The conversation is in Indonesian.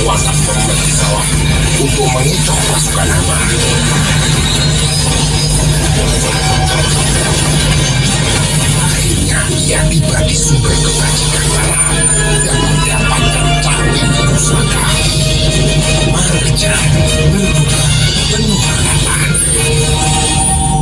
kekuatan pemerintah bawah untuk mengincok pasukan Abah. Akhirnya ia tiba di sumber kekuatan.